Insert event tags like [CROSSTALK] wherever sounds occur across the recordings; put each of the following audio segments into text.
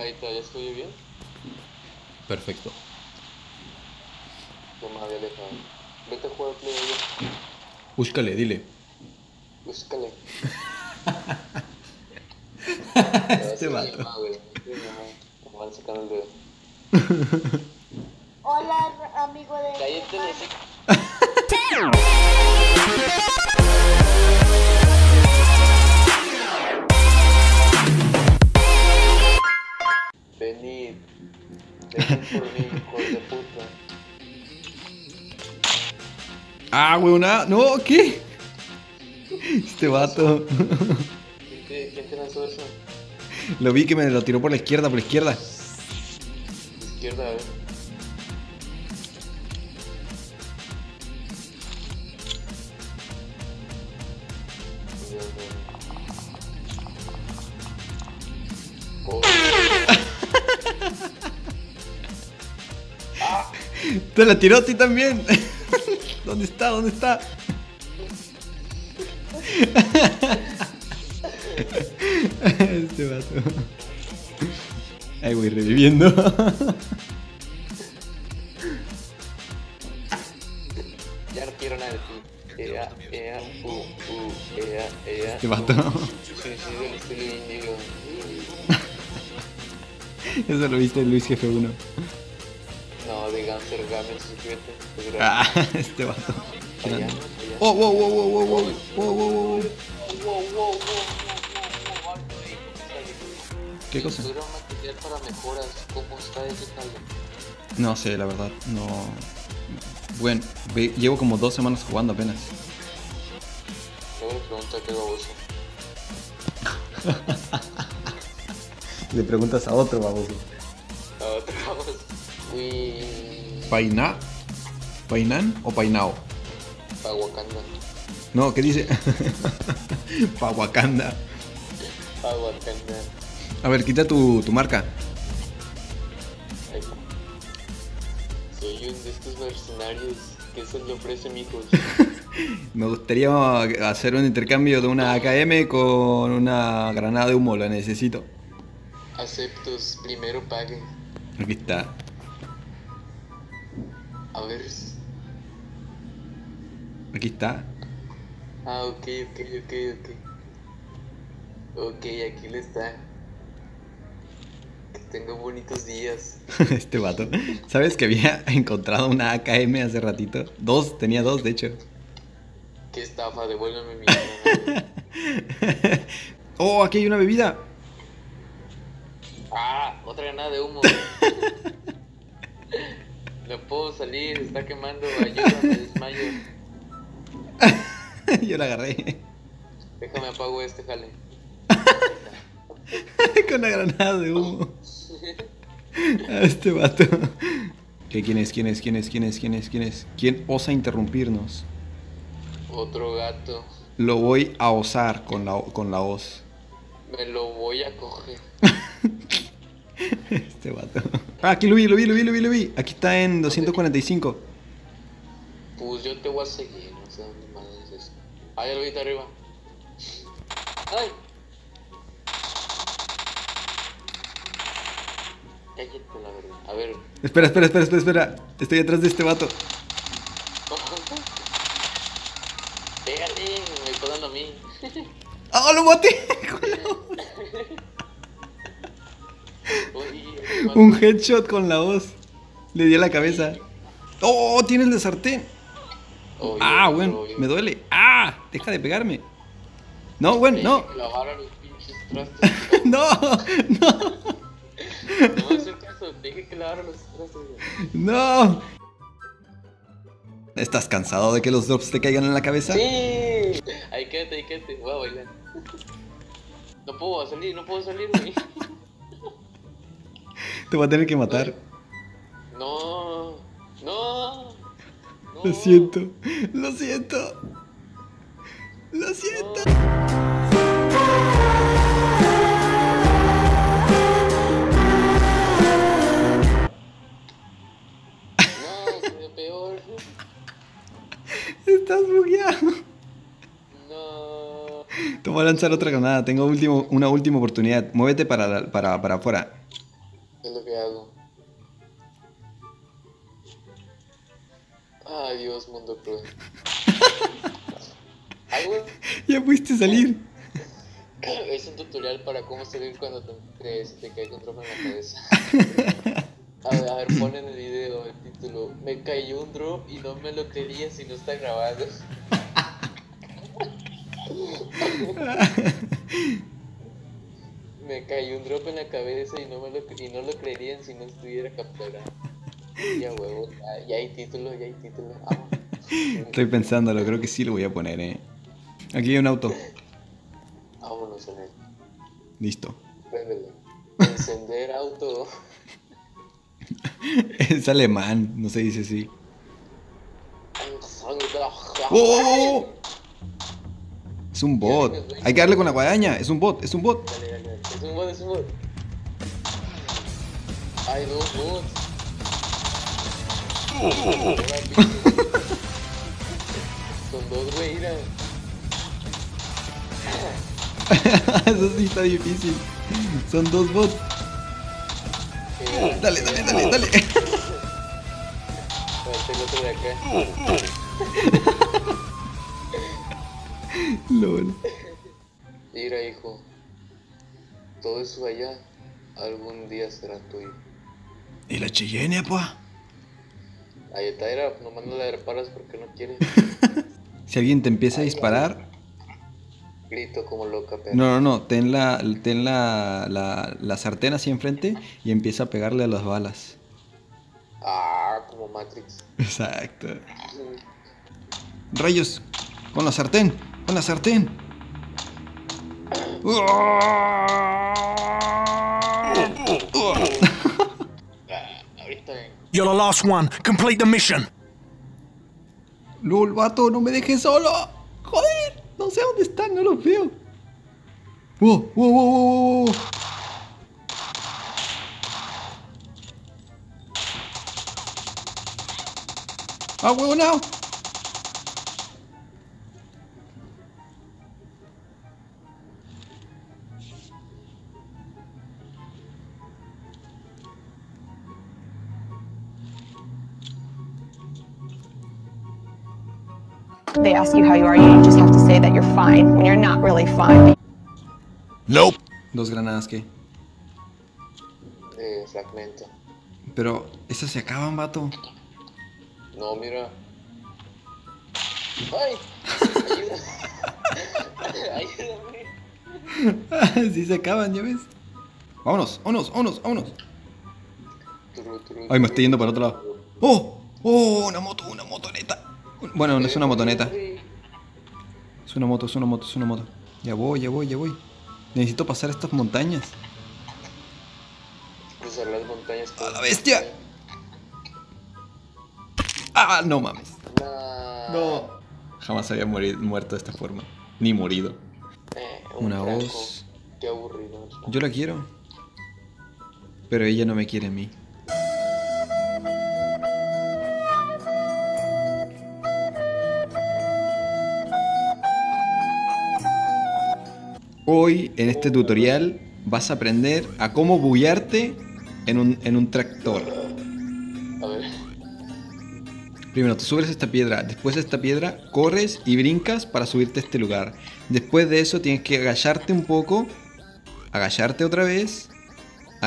Ahí está, ya estoy bien. Perfecto. No me había alejado. Vete a jugar Play allá. Búscale, dile. Búscale. [LAUGHS] Este vato. Van sacando el dedo. Hola, amigo de. Cállate, [LAUGHS] Ah, weona. No, ¿qué? Este vato. ¿Quién te, quién te lanzó eso? Lo vi que me lo tiró por la izquierda, por la izquierda. Izquierda, a ver. Oh, Te la tiró a ti también. ¿Dónde está? ¿Dónde está? Este vato. Ay, voy reviviendo. ya no quiero nada de ti. Ea, ea, uh, uh, ea, ea. Este vato. estilo índigo. Eso lo viste en Luis Jefe 1. Ah, [LAUGHS] este vato. Allá, allá. Oh, wow, wow, wow, wow, wow, wow, wow, wow. ¿Qué cosa? Material para mejoras. ¿Cómo está ese? No sé, la verdad, no. Bueno, llevo como dos semanas jugando apenas. Luego le pregunto a qué baboso. [LAUGHS] Le preguntas a otro baboso. ¿Paina? ¿Painan o Painao? Pa' Wakanda. No, ¿qué dice? [LAUGHS] pa Wakanda. Pa' Wakanda. A ver, quita tu, tu marca. Soy un de estos mercenarios que se le ofrece mijos. [LAUGHS] Me gustaría hacer un intercambio de una AKM con una granada de humo, la necesito. Aceptos, primero paguen. Aquí está. A ver. Aquí está. Ah, ok, ok, ok, ok. Ok, aquí le está. Que tenga bonitos días. [LAUGHS] este vato. ¿Sabes que había [LAUGHS] encontrado una AKM hace ratito? Dos, tenía dos, de hecho. Qué estafa, devuélveme mi [LAUGHS] oh, aquí hay una bebida. Ah, otra granada de humo. No puedo salir, está quemando. Ayúdame, desmayo. [LAUGHS] Yo la agarré. Déjame apago este jale. [LAUGHS] Con la granada de humo. [LAUGHS] A este vato. ¿Qué, ¿Quién es? ¿Quién es? ¿Quién es? ¿Quién es? ¿Quién es? ¿Quién es? ¿Quién osa interrumpirnos? Otro gato. Lo voy a osar con la, con la hoz. Me lo voy a coger. Este vato. Ah, aquí lo vi, lo vi, lo vi, lo vi, lo vi. Aquí está en 245. Pues yo te voy a seguir, no sé dónde más es eso. Ah, ya lo vi está arriba. ¡Ay! Cállate la verdad. A ver. Espera, espera, espera, espera, espera. Estoy atrás de este vato. [LAUGHS] Pégale, me dando a mí. [LAUGHS] ¡Ah, lo maté! [LAUGHS] Un headshot con la hoz. Le di a la cabeza. ¡Oh! Tiene el de sartén. Ah, bueno, me duele. ¡Ah! Deja de pegarme. No, bueno, [LAUGHS] no. No, no, No caso, deje que los trastes. güey. no. ¿Estás cansado de que los drops te caigan en la cabeza? Sí. Ahí quédate, ahí quédate. Voy a bailar. No puedo salir, no puedo salir, güey. Te voy a tener que matar. No, no. no. Lo siento, lo siento. Lo siento. No, el peor. Estás bugueado. No. Te voy a lanzar otra granada. Tengo último, una última oportunidad. Muévete para, para, para afuera. Hago. Adiós, mundo cruel. [LAUGHS] Algo Ya pudiste salir. [LAUGHS] es un tutorial para cómo salir cuando te, te, te cae un drop en la cabeza. [LAUGHS] A ver, a ver, pon en el video el título. Me cayó un drop y no me lo quería si no está grabado. Me cayó un drop en la cabeza y no, me lo, y no lo creerían si no estuviera capturado. Ya huevo, ya, ya hay título, ya hay título. Ah. Estoy pensándolo, creo que sí lo voy a poner, eh. Aquí hay un auto. Vámonos en él. Listo. Encender auto. [LAUGHS] Es alemán, no se dice así. ¡Oh, oh, oh! Es un bot. Hay que darle con la guadaña. Es un bot, es un bot. Dale, dale, Es un bot, es un bot. Hay dos bots. Son dos, güey, mira. [LAUGHS] Eso sí está difícil. Son dos bots. Eh, Dale, dale, dale, dale. El otro de acá. [LAUGHS] LOL. Mira, hijo. Todo eso allá algún día será tuyo. ¿Y la Cheyenne, pa? Ahí está, era, nomás no la reparas porque no quiere. [LAUGHS] Si alguien te empieza a disparar, Grito como loca, pero. no, no, no, ten la, ten la, la, la sartén así enfrente y empieza a pegarle a las balas. Ah, como Matrix. Exacto. Rayos, con la sartén, con la sartén. Ahorita. [LAUGHS] You're the last one. Complete the mission. LOL, vato, no me dejes solo. Joder, no sé dónde están, no los veo. Wow, wow, wow, wow, wow. Ah, huevo, no. They ask you how you are, you just have to say that you're fine when you're not really fine. Nope. Dos granadas que. Eh, fragmento. Pero esas se acaban, vato. No, mira. ¡Ay! Ayuda. Ayúdame. [LAUGHS] sí se acaban, ya ves. Vámonos, vámonos, vámonos, vámonos. Turu, turu, Ay, me estoy yendo para otro lado. ¡Oh! ¡Oh! Una moto, una motoneta. Bueno, no es una motoneta. Es una moto, es una moto, es una moto. Ya voy, ya voy, ya voy. Necesito pasar estas montañas. Cruzar las montañas. ¡A la bestia! ¡Ah! No mames. No. Jamás había muerto de esta forma. Ni morido. Eh, un Una voz. Qué aburrido. Yo la quiero. Pero ella no me quiere a mí. Hoy en este tutorial vas a aprender a cómo buguearte en un, en un tractor. A ver. Primero te subes a esta piedra, después de esta piedra corres y brincas para subirte a este lugar. Después de eso tienes que agacharte un poco, agacharte otra vez, a,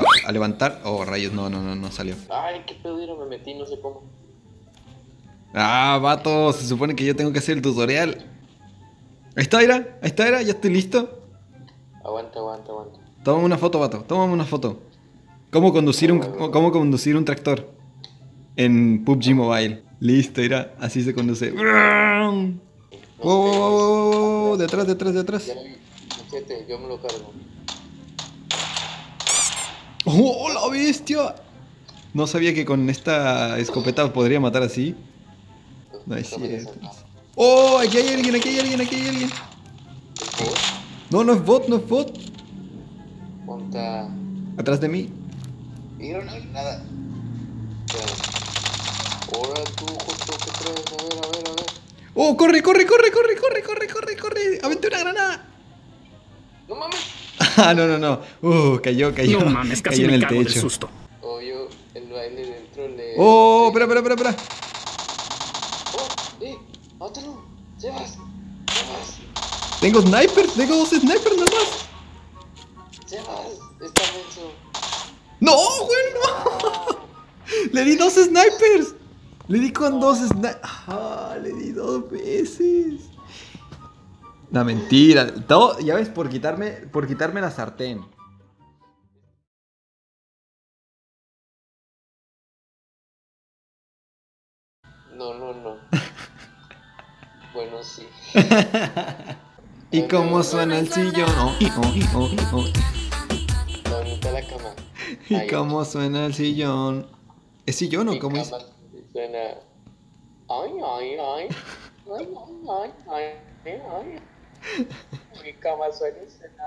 a- a levantar... Oh, rayos, no, no, no, no salió. Ay, qué pedo, me metí, no sé cómo. Ah, vato, se supone que yo tengo que hacer el tutorial. Ahí está, Ira, ahí está, Ira, ya estoy listo. Aguanta, aguanta, aguanta. Tómame una foto, vato, tómame una foto. ¿Cómo conducir un, cómo conducir un tractor? En PUBG Mobile. Listo, Ira, así se conduce. Wow, wow, de atrás, de atrás, de atrás. Yo me lo cargo. ¡Oh, la bestia! No sabía que con esta escopeta podría matar así. No es cierto. ¡Oh! Aquí hay alguien, aquí hay alguien, aquí hay alguien. ¿Bot? No, no es bot, no es bot. Ponta. Atrás de mí. Mira, no hay nada. Ahora tú justo te traes, a ver, a ver, a ver. ¡Oh! ¡Corre, corre, corre, corre, corre, corre, corre, corre! ¡Aventé una granada! ¡No mames! [LAUGHS] ah, no, no, no. Uh, cayó, cayó. No mames, casi me cago techo. Del susto. Oh, yo, el baile dentro le. Oh, espera, espera, espera, espera. Mátalo. Sebas, Sebas, Tengo snipers, tengo dos snipers nomás. Sebas, está menso. No, güey, no. [LAUGHS] Le di dos snipers. Le di con dos snipers. Ah, le di dos veces. No, mentira. Todo, ya ves, por quitarme, por quitarme la sartén. No, no, no. bueno, sí. [LAUGHS] ¿Y cómo suena el sillón? Oh, oh, oh, oh. ¿Dónde está la cama? ¿Y Ahí. cómo suena el sillón? ¿Es sillón o cómo es? Suena. Ay, ay, ay. Ay, ay, ay, ay, ay. Mi cama suena suena.